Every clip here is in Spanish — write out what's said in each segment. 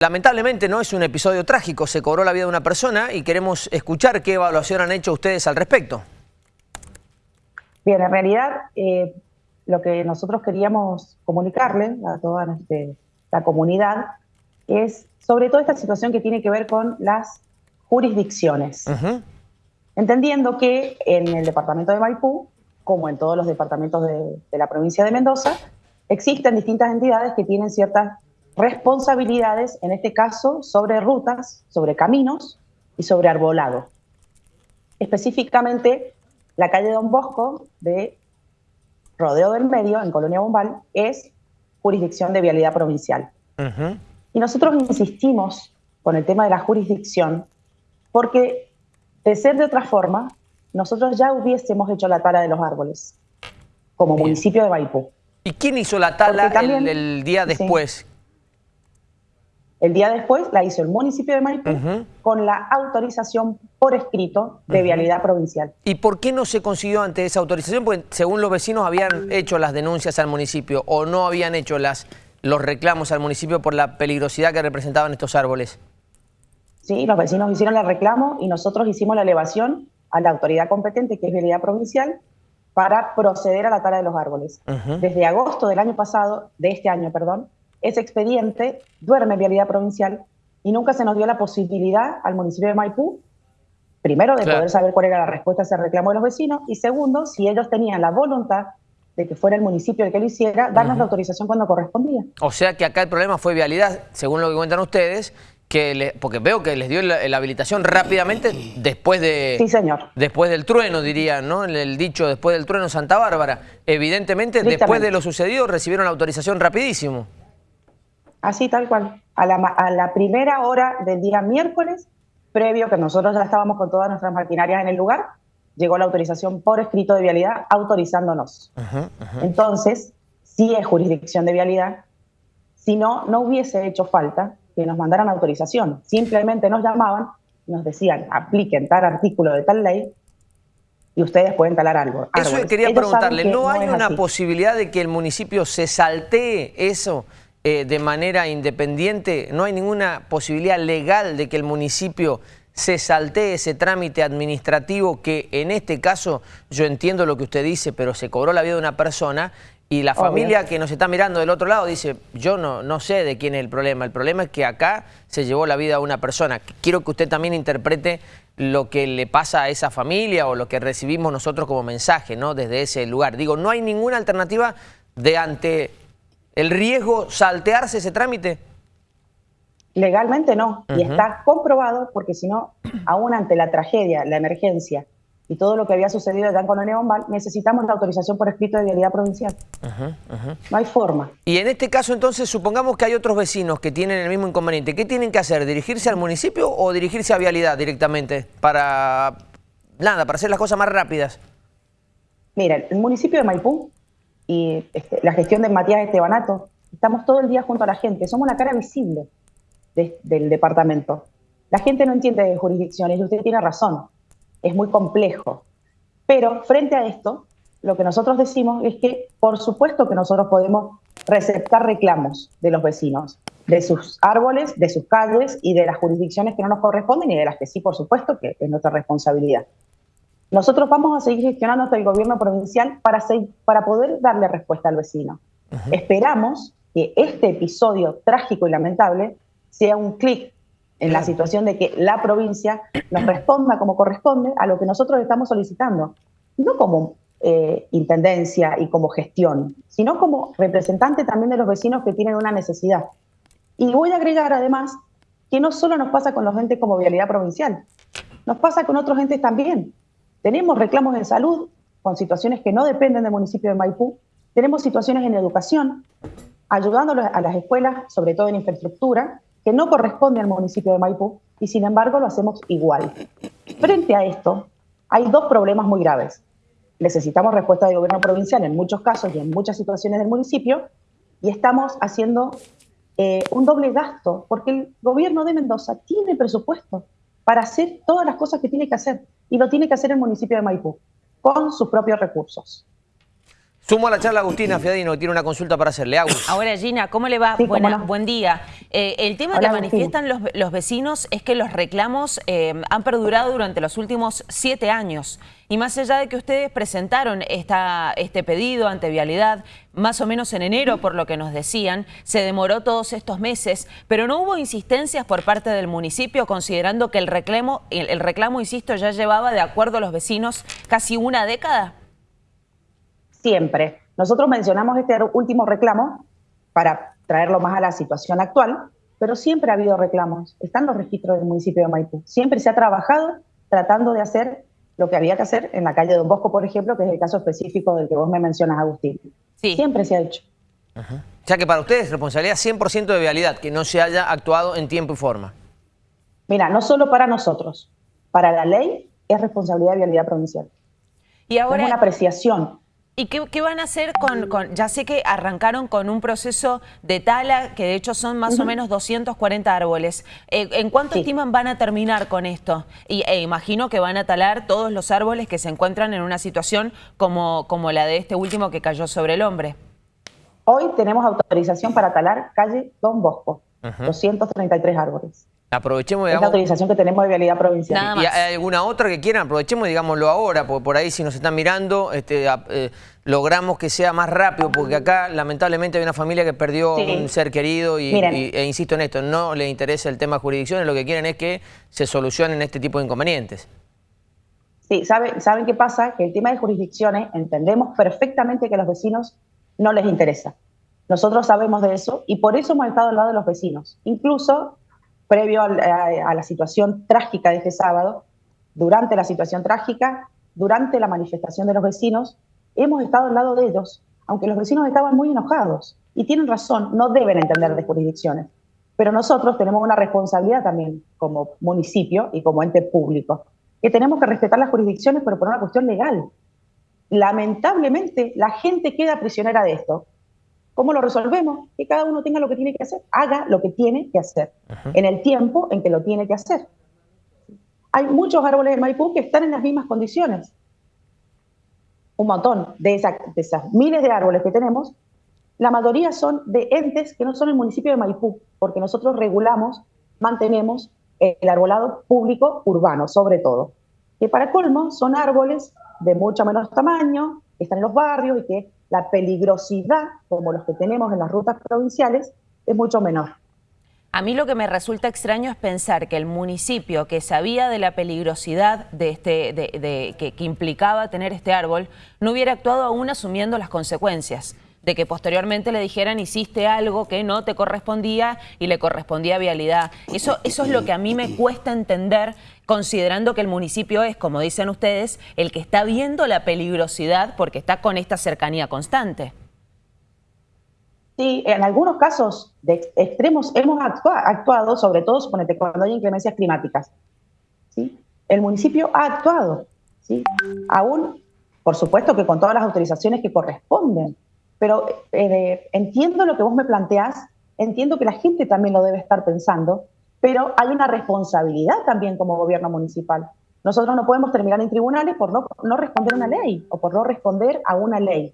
Lamentablemente no es un episodio trágico, se cobró la vida de una persona y queremos escuchar qué evaluación han hecho ustedes al respecto. Bien, en realidad eh, lo que nosotros queríamos comunicarle a toda este, la comunidad es sobre todo esta situación que tiene que ver con las jurisdicciones. Entendiendo que en el departamento de Maipú, como en todos los departamentos de, de la provincia de Mendoza, existen distintas entidades que tienen ciertas responsabilidades, en este caso, sobre rutas, sobre caminos y sobre arbolado. Específicamente, la calle Don Bosco de Rodeo del Medio, en Colonia Bombal, es jurisdicción de vialidad provincial. Y nosotros insistimos con el tema de la jurisdicción porque, de ser de otra forma, nosotros ya hubiésemos hecho la tala de los árboles como municipio de Maipú. ¿Y quién hizo la tala el, día después? El día después la hizo el municipio de Maipú con la autorización por escrito de vialidad provincial. ¿Y por qué no se consiguió ante esa autorización? Porque según los vecinos habían hecho las denuncias al municipio o no habían hecho las, los reclamos al municipio por la peligrosidad que representaban estos árboles. Sí, los vecinos hicieron el reclamo y nosotros hicimos la elevación a la autoridad competente, que es vialidad provincial, para proceder a la tala de los árboles. Desde agosto del año pasado, de este año, perdón, ese expediente duerme en vialidad provincial y nunca se nos dio la posibilidad al municipio de Maipú, primero, de poder saber cuál era la respuesta a ese reclamo de los vecinos y segundo, si ellos tenían la voluntad de que fuera el municipio el que lo hiciera, darnos la autorización cuando correspondía. O sea que acá el problema fue vialidad, según lo que cuentan ustedes, que porque veo que les dio la, habilitación rápidamente después de sí, señor. después del trueno, diría, ¿no? El, dicho después del trueno Santa Bárbara. Evidentemente, después de lo sucedido, recibieron la autorización rapidísimo. Así tal cual. A la, primera hora del día miércoles, previo que nosotros ya estábamos con todas nuestras maquinarias en el lugar, llegó la autorización por escrito de vialidad autorizándonos. Entonces, si es jurisdicción de vialidad. Si no, no hubiese hecho falta que nos mandaran autorización. Simplemente nos llamaban nos decían, apliquen tal artículo de tal ley y ustedes pueden talar algo. Eso quería preguntarle, ¿no hay una posibilidad de que el municipio se saltee eso? Eh, de manera independiente, no hay ninguna posibilidad legal de que el municipio se saltee ese trámite administrativo que en este caso, yo entiendo lo que usted dice, pero se cobró la vida de una persona y la familia que nos está mirando del otro lado dice, yo no, no sé de quién es el problema, el problema es que acá se llevó la vida a una persona. Quiero que usted también interprete lo que le pasa a esa familia o lo que recibimos nosotros como mensaje, ¿no? Desde ese lugar. Digo, no hay ninguna alternativa de ante el riesgo saltearse ese trámite? Legalmente no, y está comprobado porque si no, aún ante la tragedia, la emergencia y todo lo que había sucedido en Colonia Bombal, necesitamos la autorización por escrito de vialidad provincial. No hay forma. Y en este caso entonces, supongamos que hay otros vecinos que tienen el mismo inconveniente. ¿Qué tienen que hacer? ¿Dirigirse al municipio o dirigirse a vialidad directamente? Para, nada, para hacer las cosas más rápidas. Mira, el municipio de Maipú y este, la gestión de Matías Estebanato, estamos todo el día junto a la gente, somos la cara visible del departamento. La gente no entiende de jurisdicciones y usted tiene razón, es muy complejo. Pero frente a esto, lo que nosotros decimos es que por supuesto que nosotros podemos receptar reclamos de los vecinos, de sus árboles, de sus calles y de las jurisdicciones que no nos corresponden y de las que sí, por supuesto, que es nuestra responsabilidad. Nosotros vamos a seguir gestionando hasta el gobierno provincial para, para poder darle respuesta al vecino. Esperamos que este episodio trágico y lamentable sea un clic en la situación de que la provincia nos responda como corresponde a lo que nosotros estamos solicitando, no como eh, intendencia y como gestión, sino como representante también de los vecinos que tienen una necesidad. Y voy a agregar además que no solo nos pasa con los entes como vialidad provincial, nos pasa con otros entes también. Tenemos reclamos en salud con situaciones que no dependen del municipio de Maipú. Tenemos situaciones en educación, ayudando a las escuelas, sobre todo en infraestructura, que no corresponde al municipio de Maipú y sin embargo lo hacemos igual. Frente a esto, hay dos problemas muy graves. Necesitamos respuesta del gobierno provincial en muchos casos y en muchas situaciones del municipio y estamos haciendo eh, un doble gasto porque el gobierno de Mendoza tiene presupuesto para hacer todas las cosas que tiene que hacer y lo tiene que hacer el municipio de Maipú, con sus propios recursos. Sumo a la charla Agustina Fiadino, que tiene una consulta para hacerle. Agus. Ahora, Gina, ¿cómo le va? Buen día. Eh, el tema que manifiestan los, vecinos es que los reclamos eh, han perdurado durante los últimos siete años. Y más allá de que ustedes presentaron esta, este pedido ante Vialidad, más o menos en enero, por lo que nos decían, se demoró todos estos meses, pero no hubo insistencias por parte del municipio, considerando que el reclamo, el reclamo, insisto, ya llevaba, de acuerdo a los vecinos, casi una década siempre. Nosotros mencionamos este último reclamo para traerlo más a la situación actual, pero siempre ha habido reclamos. Están los registros del municipio de Maipú. Siempre se ha trabajado tratando de hacer lo que había que hacer en la calle Don Bosco, por ejemplo, que es el caso específico del que vos me mencionas, Agustín. Sí. Siempre se ha hecho. O sea que para ustedes responsabilidad 100% de vialidad, que no se haya actuado en tiempo y forma. Mira, no solo para nosotros, para la ley es responsabilidad de vialidad provincial. Y ahora... Es una apreciación. ¿Y qué, van a hacer con, ya sé que arrancaron con un proceso de tala, que de hecho son más o menos 240 árboles. Eh, ¿En cuánto estiman van a terminar con esto? Y e imagino que van a talar todos los árboles que se encuentran en una situación como, como la de este último que cayó sobre el hombre. Hoy tenemos autorización para talar calle Don Bosco, 233 árboles. Aprovechemos, digamos, es la autorización que tenemos de vialidad provincial. ¿Y hay alguna otra que quieran? Aprovechemos, digámoslo ahora, porque por ahí si nos están mirando, este, eh, logramos que sea más rápido, porque acá lamentablemente hay una familia que perdió un ser querido y, e insisto en esto, no le interesa el tema de jurisdicciones, lo que quieren es que se solucionen este tipo de inconvenientes. Sí, ¿saben, ¿saben qué pasa? Que el tema de jurisdicciones entendemos perfectamente que a los vecinos no les interesa. Nosotros sabemos de eso y por eso hemos estado al lado de los vecinos. Incluso previo a, la situación trágica de este sábado, durante la situación trágica, durante la manifestación de los vecinos, hemos estado al lado de ellos, aunque los vecinos estaban muy enojados. Y tienen razón, no deben entender de jurisdicciones. Pero nosotros tenemos una responsabilidad también como municipio y como ente público, que tenemos que respetar las jurisdicciones, pero por una cuestión legal. Lamentablemente, la gente queda prisionera de esto. ¿Cómo lo resolvemos? Que cada uno tenga lo que tiene que hacer, haga lo que tiene que hacer, en el tiempo en que lo tiene que hacer. Hay muchos árboles de Maipú que están en las mismas condiciones. Un montón de, de esas miles de árboles que tenemos, la mayoría son de entes que no son el municipio de Maipú, porque nosotros regulamos, mantenemos el arbolado público urbano, sobre todo. Que para colmo son árboles de mucho menos tamaño, que están en los barrios y que la peligrosidad, como los que tenemos en las rutas provinciales, es mucho menor. A mí lo que me resulta extraño es pensar que el municipio que sabía de la peligrosidad de este, de, que, que implicaba tener este árbol, no hubiera actuado aún asumiendo las consecuencias de que posteriormente le dijeran hiciste algo que no te correspondía y le correspondía vialidad. Eso, eso es lo que a mí me cuesta entender considerando que el municipio es, como dicen ustedes, el que está viendo la peligrosidad porque está con esta cercanía constante. Sí, en algunos casos de extremos hemos actuado, sobre todo suponete, cuando hay inclemencias climáticas. ¿sí? El municipio ha actuado, ¿sí? aún, por supuesto que con todas las autorizaciones que corresponden, pero eh, entiendo lo que vos me planteás, entiendo que la gente también lo debe estar pensando, pero hay una responsabilidad también como gobierno municipal. Nosotros no podemos terminar en tribunales por no, no responder a una ley o por no responder a una ley.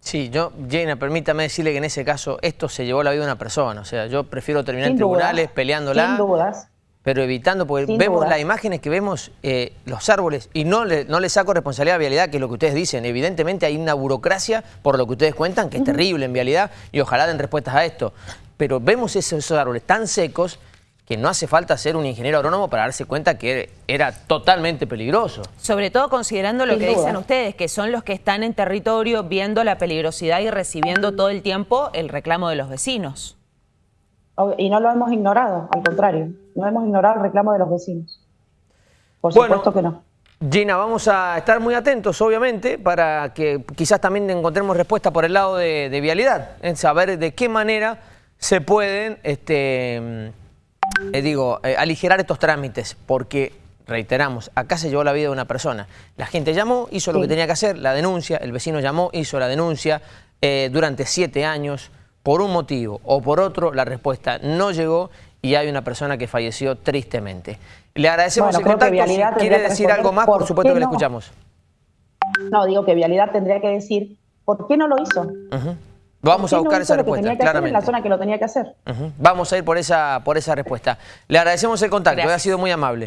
Sí, yo, Jena, permítame decirle que en ese caso esto se llevó la vida de una persona. O sea, yo prefiero terminar en tribunales peleándola. Sin dudas. Pero evitando, porque vemos las imágenes que vemos, eh, los árboles, y no le, no le saco responsabilidad a Vialidad, que es lo que ustedes dicen. Evidentemente hay una burocracia, por lo que ustedes cuentan, que es terrible en Vialidad, y ojalá den respuestas a esto. Pero vemos esos árboles tan secos que no hace falta ser un ingeniero agrónomo para darse cuenta que era totalmente peligroso. Sobre todo considerando lo que dicen ustedes, que son los que están en territorio viendo la peligrosidad y recibiendo todo el tiempo el reclamo de los vecinos. Y no lo hemos ignorado, al contrario, no hemos ignorado el reclamo de los vecinos. Por supuesto que no. Gina, vamos a estar muy atentos, obviamente, para que quizás también encontremos respuesta por el lado de, de vialidad, en saber de qué manera se pueden este, eh, digo, eh, aligerar estos trámites, porque, reiteramos, acá se llevó la vida de una persona. La gente llamó, hizo lo que tenía que hacer, la denuncia, el vecino llamó, hizo la denuncia, eh, durante siete años, por un motivo o por otro, la respuesta no llegó y hay una persona que falleció tristemente. Le agradecemos el contacto, si quiere decir algo más, por supuesto que le escuchamos. No, digo que Vialidad tendría que decir ¿Por qué no lo hizo? Vamos a buscar esa respuesta, claramente. en la zona que lo tenía que hacer. Vamos a ir por esa, por esa respuesta. Le agradecemos el contacto, ha sido muy amable.